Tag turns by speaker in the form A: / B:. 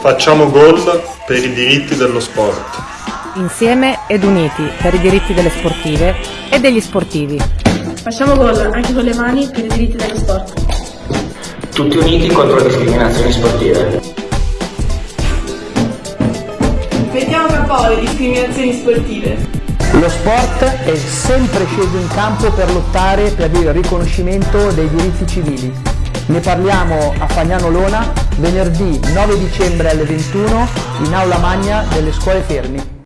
A: Facciamo gol per i diritti dello sport.
B: Insieme ed uniti per i diritti delle sportive e degli sportivi.
C: Facciamo gol anche con le mani per i diritti dello sport.
D: Tutti uniti contro le discriminazioni sportive.
E: Mettiamo capo alle discriminazioni sportive.
F: Lo sport è sempre sceso in campo per lottare per il riconoscimento dei diritti civili. Ne parliamo a Fagnano Lona venerdì 9 dicembre alle 21 in aula magna delle scuole Fermi.